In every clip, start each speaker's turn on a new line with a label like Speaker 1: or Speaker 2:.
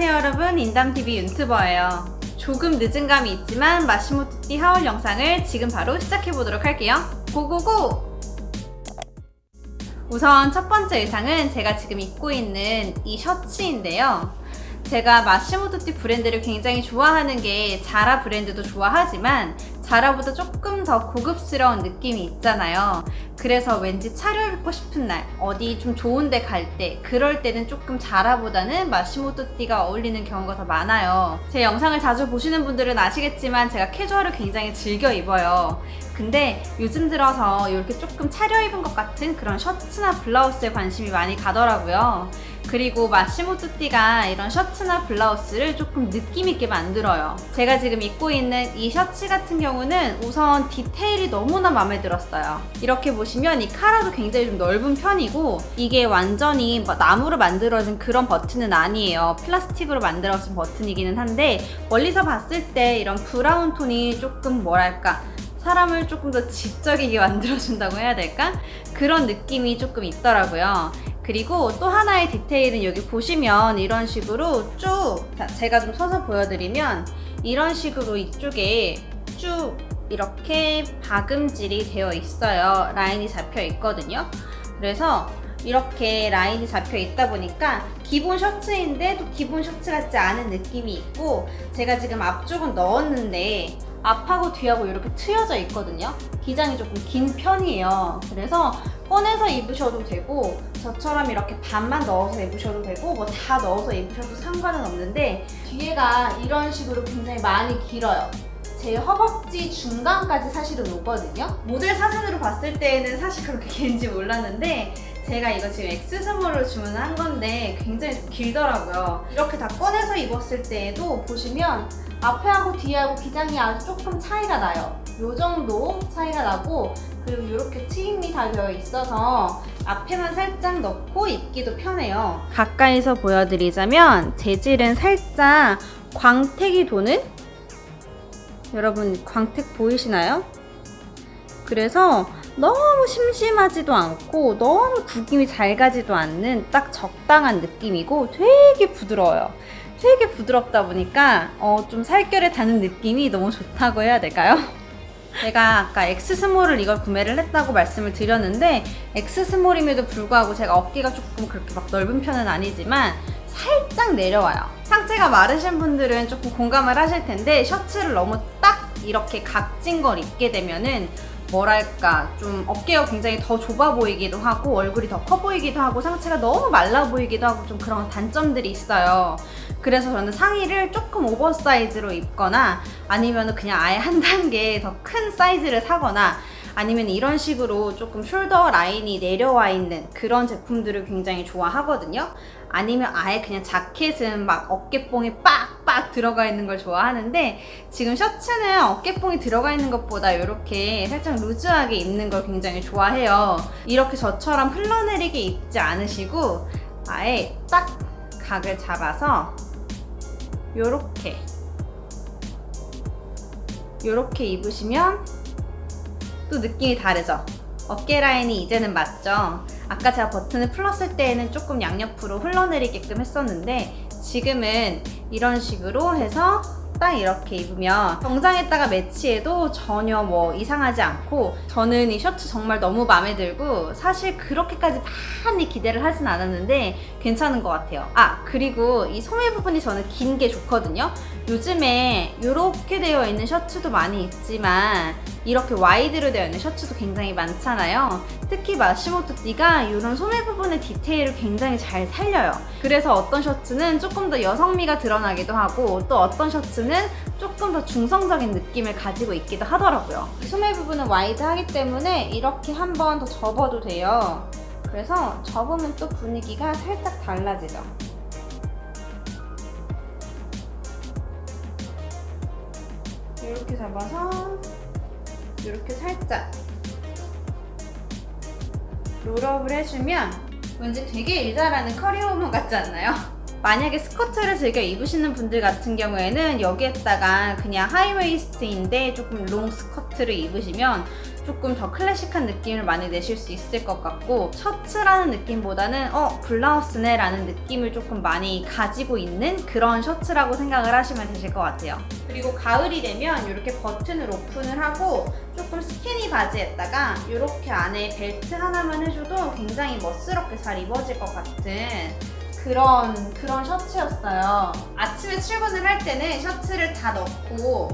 Speaker 1: 안녕하세요 여러분. 인담TV 윤튜버예요. 조금 늦은 감이 있지만 마시모토띠 하울 영상을 지금 바로 시작해보도록 할게요. 고고고! 우선 첫 번째 의상은 제가 지금 입고 있는 이 셔츠인데요. 제가 마시모토띠 브랜드를 굉장히 좋아하는 게 자라 브랜드도 좋아하지만 자라보다 조금 더 고급스러운 느낌이 있잖아요. 그래서 왠지 차려입고 싶은 날 어디 좀 좋은 데 갈 때 그럴 때는 조금 자라보다는 마시모토띠가 어울리는 경우가 더 많아요. 제 영상을 자주 보시는 분들은 아시겠지만 제가 캐주얼을 굉장히 즐겨 입어요. 근데 요즘 들어서 이렇게 조금 차려입은 것 같은 그런 셔츠나 블라우스에 관심이 많이 가더라고요 그리고 마시모토띠가 이런 셔츠나 블라우스를 조금 느낌있게 만들어요. 제가 지금 입고 있는 이 셔츠 같은 경우는 우선 디테일이 너무나 마음에 들었어요. 이렇게 보시면 이 카라도 굉장히 좀 넓은 편이고 이게 완전히 뭐 나무로 만들어진 그런 버튼은 아니에요. 플라스틱으로 만들어진 버튼이기는 한데 멀리서 봤을 때 이런 브라운 톤이 조금 뭐랄까 사람을 조금 더 지적이게 만들어준다고 해야 될까? 그런 느낌이 조금 있더라고요 그리고 또 하나의 디테일은 여기 보시면 이런 식으로 쭉 제가 좀 서서 보여드리면 이런 식으로 이쪽에 쭉 이렇게 박음질이 되어 있어요. 라인이 잡혀 있거든요. 그래서 이렇게 라인이 잡혀 있다 보니까 기본 셔츠인데 또 기본 셔츠 같지 않은 느낌이 있고 제가 지금 앞쪽은 넣었는데 앞하고 뒤하고 이렇게 트여져 있거든요. 기장이 조금 긴 편이에요. 그래서 꺼내서 입으셔도 되고 저처럼 이렇게 반만 넣어서 입으셔도 되고 뭐 다 넣어서 입으셔도 상관은 없는데 뒤에가 이런 식으로 굉장히 많이 길어요. 제 허벅지 중간까지 사실은 오거든요. 모델 사진으로 봤을 때는 사실 그렇게 긴지 몰랐는데 제가 이거 지금 엑스스몰로 주문한 건데 굉장히 좀 길더라고요. 이렇게 다 꺼내서 입었을 때에도 보시면 앞에하고 뒤에하고 기장이 아주 조금 차이가 나요. 이 정도 차이가 나고 그리고 이렇게 트임이 다 되어 있어서 앞에만 살짝 넣고 입기도 편해요 가까이서 보여드리자면 재질은 살짝 광택이 도는 여러분 광택 보이시나요? 그래서 너무 심심하지도 않고 너무 구김이 잘 가지도 않는 딱 적당한 느낌이고 되게 부드러워요 되게 부드럽다 보니까 어, 좀 살결에 닿는 느낌이 너무 좋다고 해야 될까요? 제가 아까 X small을 이걸 구매를 했다고 말씀을 드렸는데 X small임에도 불구하고 제가 어깨가 조금 그렇게 막 넓은 편은 아니지만 살짝 내려와요. 상체가 마르신 분들은 조금 공감을 하실 텐데 셔츠를 너무 딱 이렇게 각진 걸 입게 되면은 뭐랄까 좀 어깨가 굉장히 더 좁아 보이기도 하고 얼굴이 더 커 보이기도 하고 상체가 너무 말라 보이기도 하고 좀 그런 단점들이 있어요. 그래서 저는 상의를 조금 oversize로 입거나 아니면 그냥 아예 한 단계 더 큰 사이즈를 사거나 아니면 이런 식으로 조금 shoulder line이 내려와 있는 그런 제품들을 굉장히 좋아하거든요 아니면 아예 그냥 자켓은 막 어깨뽕이 빡빡 들어가 있는 걸 좋아하는데 지금 셔츠는 어깨뽕이 들어가 있는 것보다 이렇게 살짝 loose하게 입는 걸 굉장히 좋아해요 이렇게 저처럼 흘러내리게 입지 않으시고 아예 딱 각을 잡아서 요렇게 요렇게 입으시면 또 느낌이 다르죠? 어깨 라인이 이제는 맞죠? 아까 제가 버튼을 풀었을 때에는 조금 양옆으로 흘러내리게끔 했었는데 지금은 이런 식으로 해서 딱 이렇게 입으면 정장에다가 매치해도 전혀 뭐 이상하지 않고 저는 이 셔츠 정말 너무 마음에 들고 사실 그렇게까지 많이 기대를 하진 않았는데 괜찮은 것 같아요. 아 그리고 이 소매 부분이 저는 긴 게 좋거든요 요즘에 이렇게 되어 있는 셔츠도 많이 있지만 이렇게 wide로 되어 있는 셔츠도 굉장히 많잖아요. 특히 마시모토띠가 이런 소매 부분의 디테일을 굉장히 잘 살려요. 그래서 어떤 셔츠는 조금 더 여성미가 드러나기도 하고 또 어떤 셔츠는 조금 더 중성적인 느낌을 가지고 있기도 하더라고요. 소매 부분은 wide하기 때문에 이렇게 한 번 더 접어도 돼요. 그래서 접으면 또 분위기가 살짝 달라지죠 이렇게 잡아서 이렇게 살짝 roll up을 해주면 왠지 되게 일 잘하는 커리어우먼 같지 않나요? 만약에 스커트를 즐겨 입으시는 분들 같은 경우에는 여기에다가 그냥 high waist인데 조금 롱 스커트를 입으시면 조금 더 클래식한 느낌을 많이 내실 수 있을 것 같고 셔츠라는 느낌보다는 어 블라우스네 라는 느낌을 조금 많이 가지고 있는 그런 셔츠라고 생각을 하시면 되실 것 같아요. 그리고 가을이 되면 이렇게 버튼을 오픈을 하고 조금 스키니 바지에다가 이렇게 안에 벨트 하나만 해줘도 굉장히 멋스럽게 잘 입어질 것 같은 그런 그런 셔츠였어요 아침에 출근을 할 때는 셔츠를 다 넣고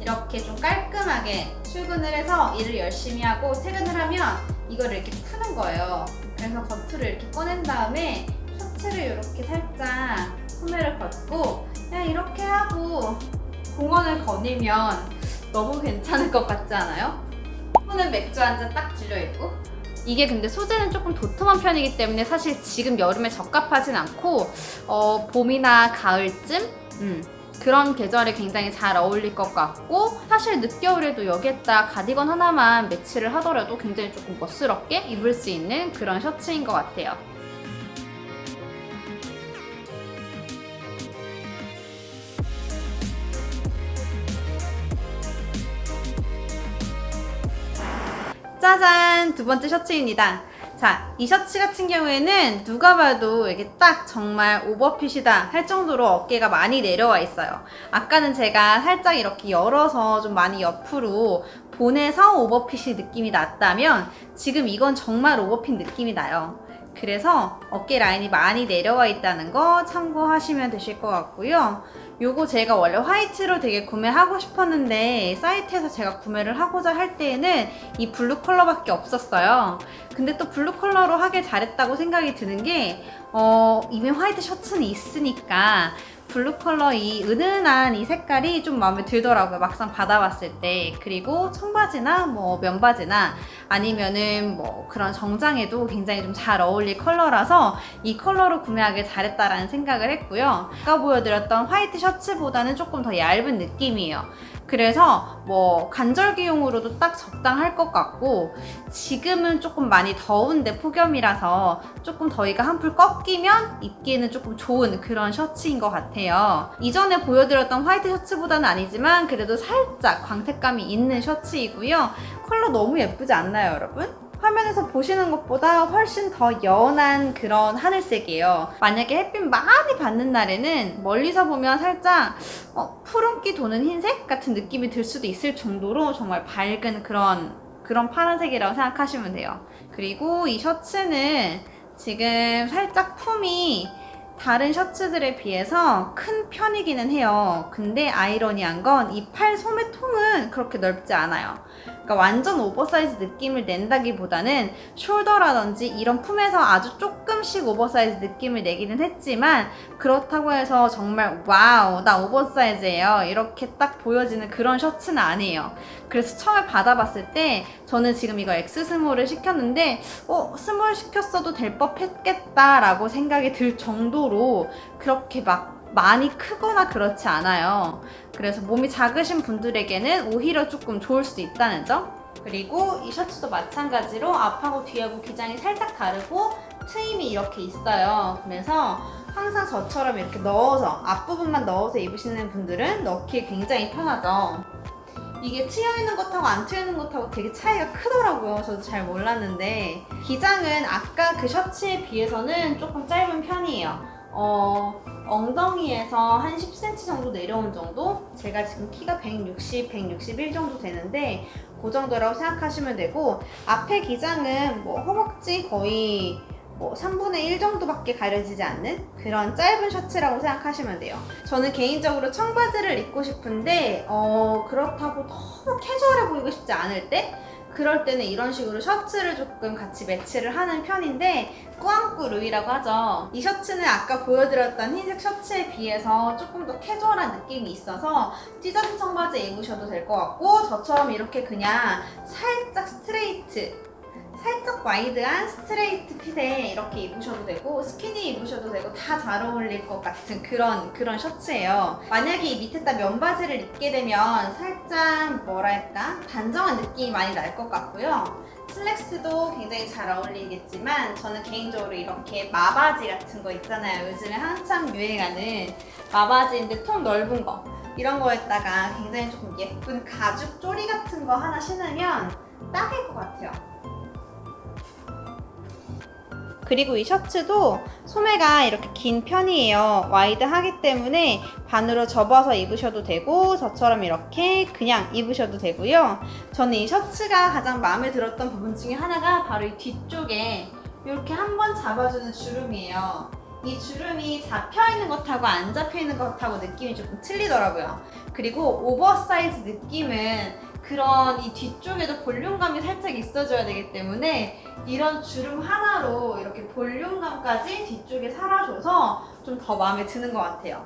Speaker 1: 이렇게 좀 깔끔하게 출근을 해서 일을 열심히 하고 퇴근을 하면 이거를 이렇게 푸는 거예요. 그래서 겉을 이렇게 꺼낸 다음에 셔츠를 이렇게 살짝 소매를 걷고 그냥 이렇게 하고 공원을 거니면 너무 괜찮을 것 같지 않아요? 손은 맥주 한 잔 딱 들려있고 이게 근데 소재는 조금 도톰한 편이기 때문에 사실 지금 여름에 적합하진 않고 어, 봄이나 가을쯤 음, 그런 계절에 굉장히 잘 어울릴 것 같고 사실 늦겨울에도 여기에다 가디건 하나만 매치를 하더라도 굉장히 조금 멋스럽게 입을 수 있는 그런 셔츠인 것 같아요. 짜잔! 두 번째 셔츠입니다. 자, 이 셔츠 같은 경우에는 누가 봐도 이게 딱 정말 오버핏이다 할 정도로 어깨가 많이 내려와 있어요. 아까는 제가 살짝 이렇게 열어서 좀 많이 옆으로 보내서 오버핏이 느낌이 났다면 지금 이건 정말 오버핏 느낌이 나요. 그래서 어깨 라인이 많이 내려와 있다는 거 참고하시면 되실 것 같고요. 요거 제가 원래 화이트로 되게 구매하고 싶었는데 사이트에서 제가 구매를 하고자 할 때에는 이 블루 컬러밖에 없었어요. 근데 또 블루 컬러로 하길 잘했다고 생각이 드는 게 어, 이미 화이트 셔츠는 있으니까 블루 컬러 이 은은한 이 색깔이 좀 마음에 들더라고요. 막상 받아봤을 때. 그리고 청바지나 뭐 면바지나 아니면은 뭐 그런 정장에도 굉장히 좀 잘 어울릴 컬러라서 이 컬러로 구매하길 잘했다라는 생각을 했고요. 아까 보여드렸던 화이트 셔츠보다는 조금 더 얇은 느낌이에요. 그래서 뭐 간절기용으로도 딱 적당할 것 같고 지금은 조금 많이 더운데 폭염이라서 조금 더위가 한풀 꺾이면 입기에는 조금 좋은 그런 셔츠인 것 같아요. 이전에 보여드렸던 화이트 셔츠보다는 아니지만 그래도 살짝 광택감이 있는 셔츠이고요. 컬러 너무 예쁘지 않나요 여러분? 화면에서 보시는 것보다 훨씬 더 연한 그런 하늘색이에요. 만약에 햇빛 많이 받는 날에는 멀리서 보면 살짝 어, 푸른기 도는 흰색 같은 느낌이 들 수도 있을 정도로 정말 밝은 그런 그런 파란색이라고 생각하시면 돼요. 그리고 이 셔츠는 지금 살짝 품이 다른 셔츠들에 비해서 큰 편이기는 해요. 근데 아이러니한 건 이 팔 소매통은 그렇게 넓지 않아요. 그러니까 완전 오버사이즈 느낌을 낸다기보다는 shoulder라든지 이런 품에서 아주 조금씩 오버사이즈 느낌을 내기는 했지만 그렇다고 해서 정말 wow 나 oversize예요 이렇게 딱 보여지는 그런 셔츠는 아니에요 그래서 처음에 받아봤을 때 저는 지금 이거 X 스몰을 시켰는데 어 small 시켰어도 될 법했겠다 라고 생각이 들 정도로 그렇게 막 많이 크거나 그렇지 않아요. 그래서 몸이 작으신 분들에게는 오히려 조금 좋을 수도 있다는 점. 그리고 이 셔츠도 마찬가지로 앞하고 뒤하고 기장이 살짝 다르고 트임이 이렇게 있어요. 그래서 항상 저처럼 이렇게 넣어서 앞부분만 넣어서 입으시는 분들은 넣기 굉장히 편하죠. 이게 트여있는 것하고 안 트여있는 것하고 되게 차이가 크더라고요. 저도 잘 몰랐는데 기장은 아까 그 셔츠에 비해서는 조금 짧은 편이에요. 어, 엉덩이에서 한 10cm 정도 내려온 정도? 제가 지금 키가 160, 161 정도 되는데 그 정도라고 생각하시면 되고 앞에 기장은 뭐 허벅지 거의 뭐 3분의 1 정도밖에 가려지지 않는 그런 짧은 셔츠라고 생각하시면 돼요. 저는 개인적으로 청바지를 입고 싶은데 어, 그렇다고 너무 캐주얼해 보이고 싶지 않을 때 그럴 때는 이런 식으로 셔츠를 조금 같이 매치를 하는 편인데 꾸안꾸 look이라고 하죠. 이 셔츠는 아까 보여드렸던 흰색 셔츠에 비해서 조금 더 캐주얼한 느낌이 있어서 찢어진 청바지 입으셔도 될 것 같고 저처럼 이렇게 그냥 살짝 straight wide한 straight fit에 이렇게 입으셔도 되고 스키니 입으셔도 되고 다 잘 어울릴 것 같은 그런 그런 셔츠예요. 만약에 이 밑에다 면바지를 입게 되면 살짝 뭐랄까 단정한 느낌이 많이 날 것 같고요. 슬랙스도 굉장히 잘 어울리겠지만 저는 개인적으로 이렇게 마바지 같은 거 있잖아요. 요즘에 한참 유행하는 마바지인데 통 넓은 거 이런 거에다가 굉장히 조금 예쁜 가죽 쪼리 같은 거 하나 신으면 딱일 것 같아요. 그리고 이 셔츠도 소매가 이렇게 긴 편이에요. 와이드하기 때문에 반으로 접어서 입으셔도 되고 저처럼 이렇게 그냥 입으셔도 되고요. 저는 이 셔츠가 가장 마음에 들었던 부분 중에 하나가 바로 이 뒤쪽에 이렇게 한번 잡아주는 주름이에요. 이 주름이 잡혀 있는 것하고 안 잡혀 있는 것하고 느낌이 조금 틀리더라고요. 그리고 오버사이즈 느낌은 그런 이 뒤쪽에도 볼륨감이 살짝 있어줘야 되기 때문에 이런 주름 하나로 이렇게 볼륨감까지 뒤쪽에 살아줘서 좀 더 마음에 드는 것 같아요.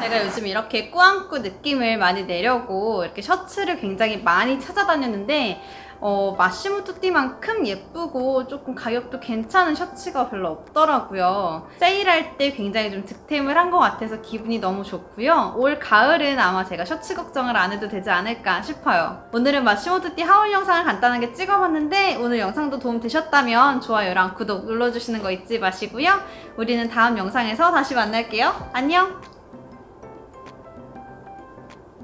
Speaker 1: 제가 요즘 이렇게 꾸안꾸 느낌을 많이 내려고 이렇게 셔츠를 굉장히 많이 찾아다녔는데 어, 마시모토 띠만큼 예쁘고 조금 가격도 괜찮은 셔츠가 별로 없더라고요. 세일할 때 굉장히 좀 득템을 한 것 같아서 기분이 너무 좋고요. 올 가을은 아마 제가 셔츠 걱정을 안 해도 되지 않을까 싶어요. 오늘은 마시모토 띠 하울 영상을 간단하게 찍어봤는데 오늘 영상도 도움 되셨다면 좋아요랑 구독 눌러주시는 거 잊지 마시고요. 우리는 다음 영상에서 다시 만날게요. 안녕!